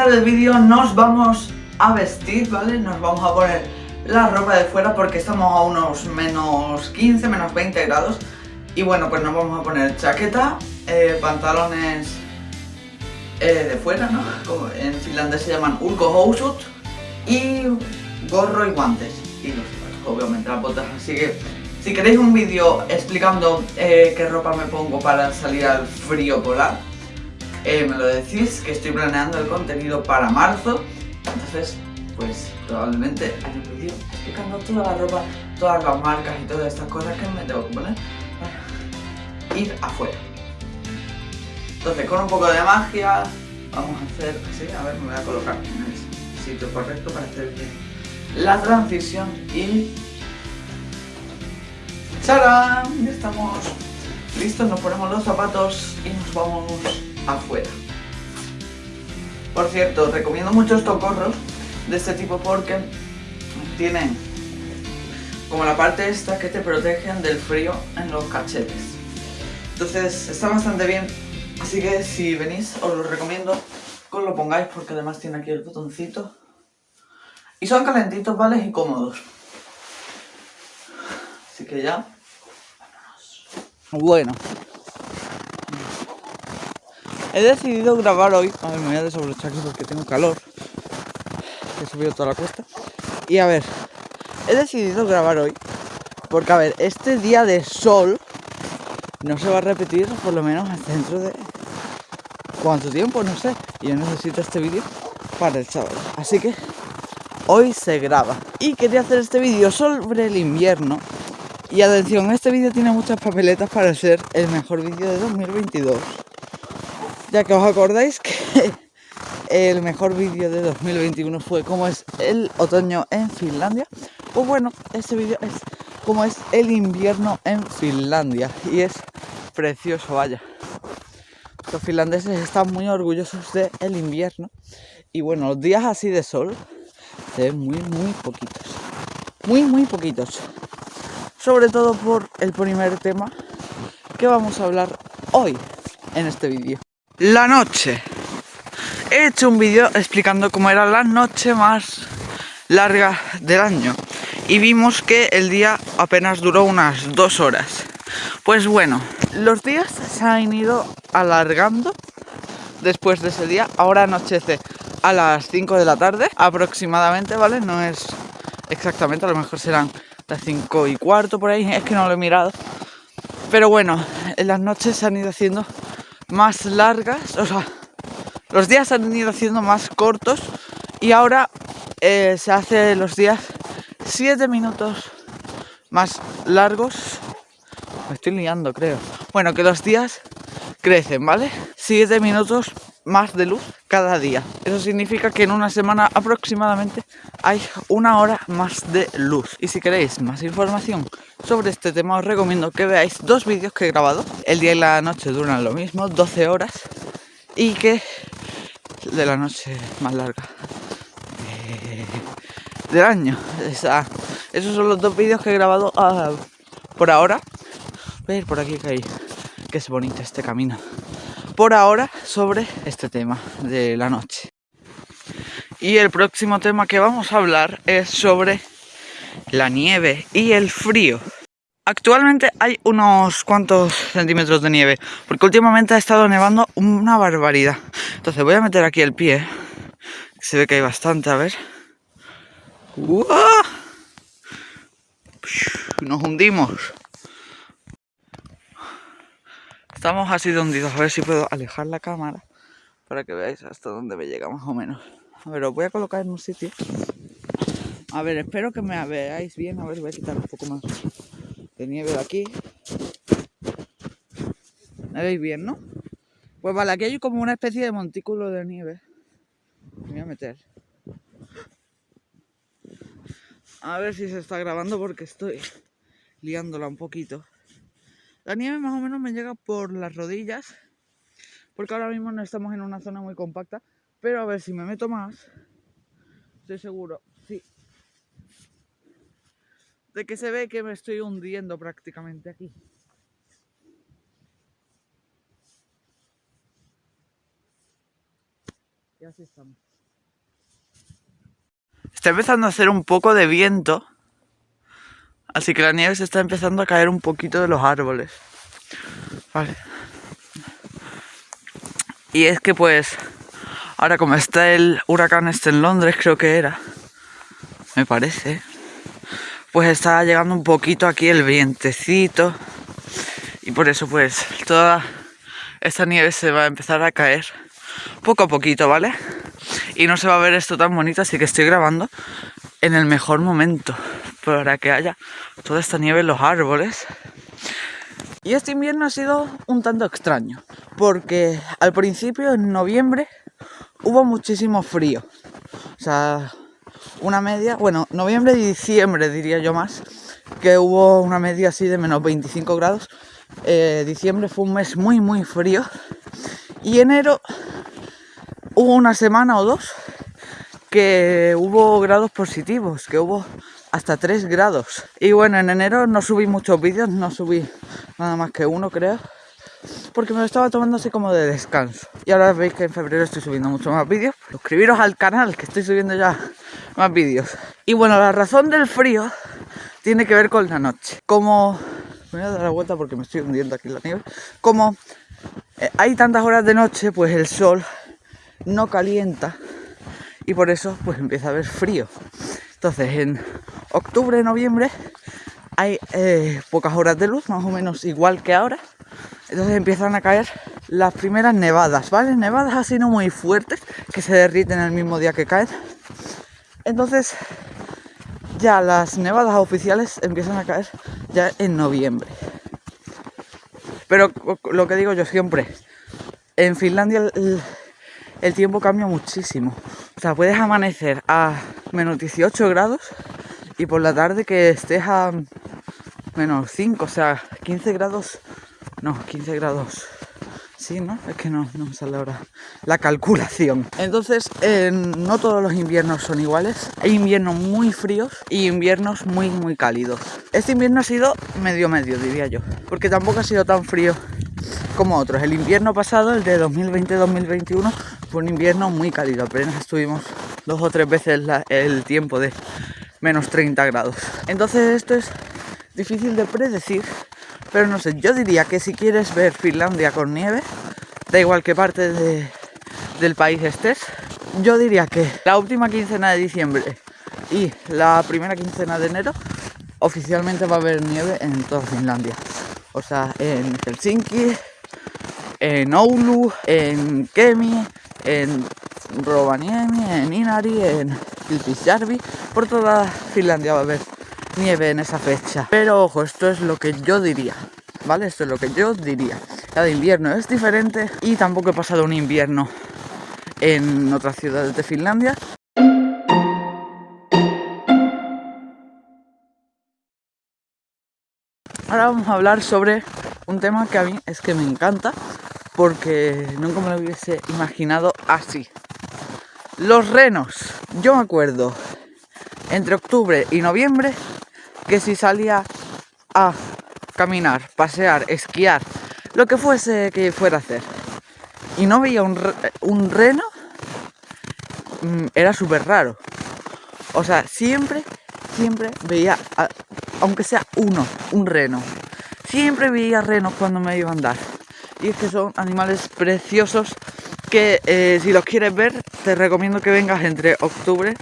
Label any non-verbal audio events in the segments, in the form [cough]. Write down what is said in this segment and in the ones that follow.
Empezar el vídeo nos vamos a vestir, ¿vale? Nos vamos a poner la ropa de fuera porque estamos a unos menos 15, menos 20 grados Y bueno, pues nos vamos a poner chaqueta, eh, pantalones eh, de fuera, ¿no? Como en finlandés se llaman ulkohousut Y gorro y guantes Y los, obviamente las botas, así que si queréis un vídeo explicando eh, qué ropa me pongo para salir al frío polar, eh, me lo decís, que estoy planeando el contenido para marzo. Entonces, pues probablemente haya un vídeo explicando toda la ropa, todas las marcas y todas estas cosas que me tengo que poner para ir afuera. Entonces, con un poco de magia, vamos a hacer así, a ver, me voy a colocar en el sitio correcto para hacer bien la transición y ¡Tarán! Ya estamos listos, nos ponemos los zapatos y nos vamos afuera. Por cierto, recomiendo mucho estos gorros de este tipo porque tienen como la parte esta que te protegen del frío en los cachetes. Entonces está bastante bien, así que si venís os lo recomiendo que os lo pongáis porque además tiene aquí el botoncito. Y son calentitos, ¿vale? Y cómodos. Así que ya bueno. He decidido grabar hoy. A ver, me voy a desabrochar aquí porque tengo calor. He subido toda la cuesta. Y a ver, he decidido grabar hoy. Porque a ver, este día de sol no se va a repetir por lo menos dentro de... ¿Cuánto tiempo? No sé. Y yo necesito este vídeo para el sábado. Así que hoy se graba. Y quería hacer este vídeo sobre el invierno y atención, este vídeo tiene muchas papeletas para ser el mejor vídeo de 2022. Ya que os acordáis que [laughs] el mejor vídeo de 2021 fue como es el otoño en Finlandia. Pues bueno, este vídeo es como es el invierno en Finlandia. Y es precioso, vaya. Los finlandeses están muy orgullosos del invierno. Y bueno, los días así de sol se ven muy, muy poquitos. Muy, muy poquitos sobre todo por el primer tema que vamos a hablar hoy en este vídeo. La noche. He hecho un vídeo explicando cómo era la noche más larga del año y vimos que el día apenas duró unas dos horas. Pues bueno, los días se han ido alargando después de ese día. Ahora anochece a las 5 de la tarde aproximadamente, ¿vale? No es exactamente, a lo mejor serán las 5 y cuarto por ahí, es que no lo he mirado. Pero bueno, en las noches se han ido haciendo más largas, o sea, los días han ido haciendo más cortos y ahora eh, se hace los días 7 minutos más largos. Me estoy liando, creo. Bueno, que los días crecen, ¿vale? 7 minutos más de luz cada día. Eso significa que en una semana aproximadamente hay una hora más de luz. Y si queréis más información sobre este tema os recomiendo que veáis dos vídeos que he grabado. El día y la noche duran lo mismo, 12 horas. Y que de la noche más larga del año. esos son los dos vídeos que he grabado ah, por ahora. Voy a ir por aquí que hay que es bonito este camino por ahora sobre este tema de la noche. Y el próximo tema que vamos a hablar es sobre la nieve y el frío. Actualmente hay unos cuantos centímetros de nieve, porque últimamente ha estado nevando una barbaridad. Entonces voy a meter aquí el pie, se ve que hay bastante, a ver. Nos hundimos. Estamos así de hundidos. A ver si puedo alejar la cámara para que veáis hasta dónde me llega más o menos. A ver, os voy a colocar en un sitio. A ver, espero que me veáis bien. A ver, voy a quitar un poco más de nieve de aquí. ¿Me veis bien, no? Pues vale, aquí hay como una especie de montículo de nieve. Me voy a meter. A ver si se está grabando porque estoy liándola un poquito. La nieve más o menos me llega por las rodillas, porque ahora mismo no estamos en una zona muy compacta, pero a ver si me meto más, estoy seguro, de que se ve que me estoy hundiendo prácticamente aquí. Y así estamos. Está empezando a hacer un poco de viento. Así que la nieve se está empezando a caer un poquito de los árboles. Vale. Y es que pues, ahora como está el huracán este en Londres, creo que era, me parece, pues está llegando un poquito aquí el vientecito. Y por eso pues toda esta nieve se va a empezar a caer poco a poquito, ¿vale? Y no se va a ver esto tan bonito, así que estoy grabando en el mejor momento para que haya toda esta nieve en los árboles. Y este invierno ha sido un tanto extraño, porque al principio, en noviembre, hubo muchísimo frío. O sea, una media, bueno, noviembre y diciembre diría yo más, que hubo una media así de menos 25 grados. Eh, diciembre fue un mes muy, muy frío. Y enero hubo una semana o dos que hubo grados positivos, que hubo hasta 3 grados. Y bueno, en enero no subí muchos vídeos, no subí nada más que uno creo, porque me lo estaba tomando así como de descanso. Y ahora veis que en febrero estoy subiendo mucho más vídeos. Suscribiros al canal, que estoy subiendo ya más vídeos. Y bueno, la razón del frío tiene que ver con la noche. Como... Voy a dar la vuelta porque me estoy hundiendo aquí en la nieve. Como eh, hay tantas horas de noche, pues el sol no calienta y por eso pues empieza a haber frío. Entonces en octubre, noviembre hay eh, pocas horas de luz, más o menos igual que ahora. Entonces empiezan a caer las primeras nevadas, ¿vale? Nevadas así no muy fuertes, que se derriten el mismo día que caen. Entonces ya las nevadas oficiales empiezan a caer ya en noviembre. Pero lo que digo yo siempre, en Finlandia el, tiempo cambia muchísimo. O sea, puedes amanecer a menos 18 grados y por la tarde que estés a menos 5, o sea, 15 grados, no, 15 grados. Sí, ¿no? Es que no, no me sale ahora la calculación. Entonces, no todos los inviernos son iguales. Hay inviernos muy fríos y inviernos muy, muy cálidos. Este invierno ha sido medio medio, diría yo. Porque tampoco ha sido tan frío como otros. El invierno pasado, el de 2020-2021, fue un invierno muy cálido. Apenas estuvimos dos o tres veces el tiempo de menos 30 grados. Entonces esto es difícil de predecir, pero no sé, yo diría que si quieres ver Finlandia con nieve, da igual qué parte del país estés, yo diría que la última quincena de diciembre y la primera quincena de enero oficialmente va a haber nieve en toda Finlandia. O sea, en Helsinki, en Oulu, en Kemi, en Rovaniemi, en Inari, en Kilpisjärvi, por toda Finlandia va a haber nieve en esa fecha. Pero ojo, esto es lo que yo diría, ¿vale? Esto es lo que yo diría. Cada invierno es diferente y tampoco he pasado un invierno en otras ciudades de Finlandia. Ahora vamos a hablar sobre un tema que a mí es que me encanta porque nunca me lo hubiese imaginado así. Los renos. Yo me acuerdo entre octubre y noviembre que si salía a caminar, pasear, esquiar, lo que fuese que fuera a hacer, y no veía un, reno, mm, era súper raro. O sea, siempre, siempre veía, aunque sea uno, un reno. Siempre veía renos cuando me iba a andar. Y es que son animales preciosos que eh, si los quieres ver te recomiendo que vengas entre octubre,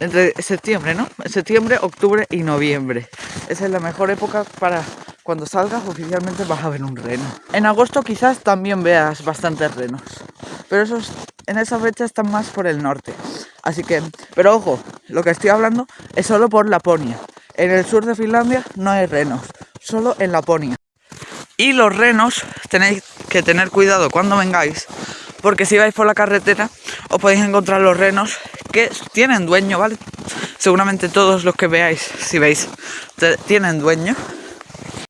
entre septiembre, ¿no? Septiembre, octubre y noviembre. Esa es la mejor época para cuando salgas oficialmente vas a ver un reno. En agosto quizás también veas bastantes renos, pero esos en esa fecha están más por el norte. Así que, pero ojo, lo que estoy hablando es solo por Laponia. En el sur de Finlandia no hay renos, solo en Laponia. Y los renos tenéis que tener cuidado cuando vengáis porque si vais por la carretera os podéis encontrar los renos que tienen dueño, ¿vale? Seguramente todos los que veáis, si veis, tienen dueño.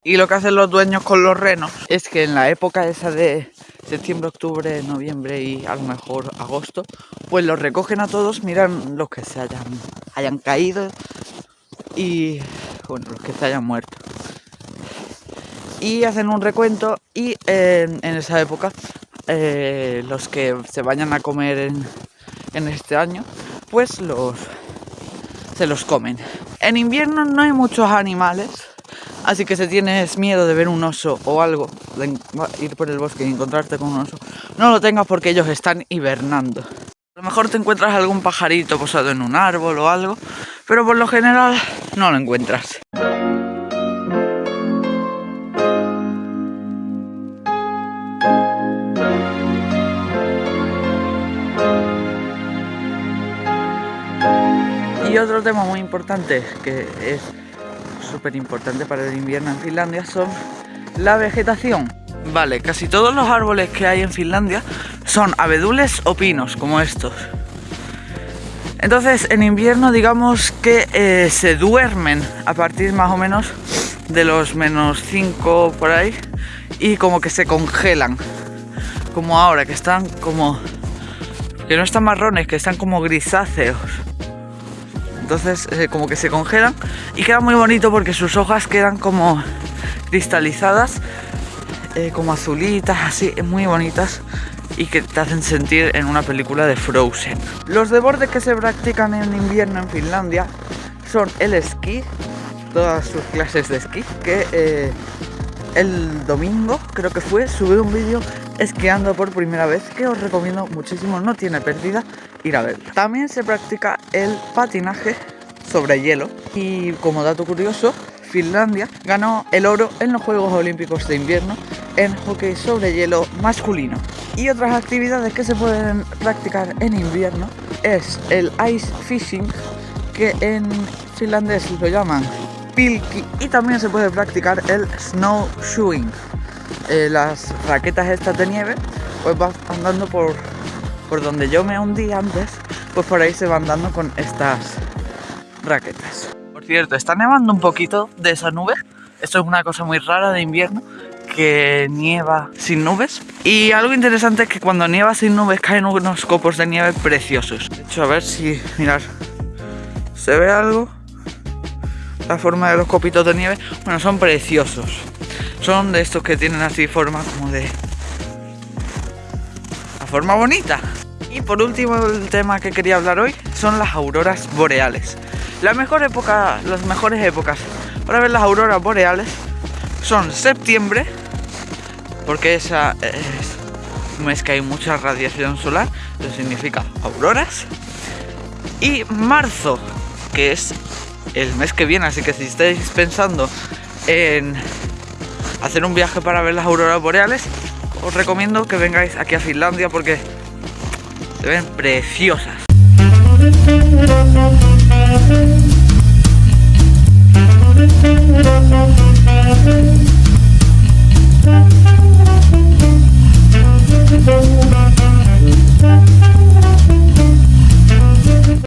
Y lo que hacen los dueños con los renos es que en la época esa de septiembre, octubre, noviembre y a lo mejor agosto, pues los recogen a todos, miran los que se hayan, hayan caído y bueno, los que se hayan muerto y hacen un recuento y en, esa época eh, los que se vayan a comer en, en este año, pues los se los comen. En invierno no hay muchos animales, así que si tienes miedo de ver un oso o algo, de ir por el bosque y encontrarte con un oso, no lo tengas porque ellos están hibernando. A lo mejor te encuentras algún pajarito posado en un árbol o algo, pero por lo general no lo encuentras. Otro tema muy importante que es súper importante para el invierno en Finlandia son la vegetación. Vale, casi todos los árboles que hay en Finlandia son abedules o pinos, como estos. Entonces, en invierno, digamos que eh, se duermen a partir más o menos de los menos 5 por ahí y como que se congelan. Como ahora, que están como. que no están marrones, que están como grisáceos entonces eh, como que se congelan y queda muy bonito porque sus hojas quedan como cristalizadas, eh, como azulitas, así, muy bonitas y que te hacen sentir en una película de Frozen. Los deportes que se practican en invierno en Finlandia son el esquí, todas sus clases de esquí, que eh, el domingo creo que fue, subí un vídeo esquiando por primera vez que os recomiendo muchísimo, no tiene pérdida También se practica el patinaje sobre hielo y como dato curioso, Finlandia ganó el oro en los Juegos Olímpicos de Invierno en hockey sobre hielo masculino. Y otras actividades que se pueden practicar en invierno es el ice fishing, que en finlandés lo llaman pilki, y también se puede practicar el snowshoeing. Eh, las raquetas estas de nieve, pues vas andando por por donde yo me hundí antes, pues por ahí se van dando con estas raquetas. Por cierto, está nevando un poquito de esa nube. Esto es una cosa muy rara de invierno, que nieva sin nubes. Y algo interesante es que cuando nieva sin nubes caen unos copos de nieve preciosos. De hecho, a ver si, mirar, ¿se ve algo? La forma de los copitos de nieve, bueno, son preciosos. Son de estos que tienen así forma como de... La forma bonita. Y por último el tema que quería hablar hoy son las auroras boreales. Las mejores épocas para ver las auroras boreales son septiembre, porque esa es un mes que hay mucha radiación solar, eso significa auroras, y marzo, que es el mes que viene, así que si estáis pensando en hacer un viaje para ver las auroras boreales, os recomiendo que vengáis aquí a Finlandia porque se ven preciosas.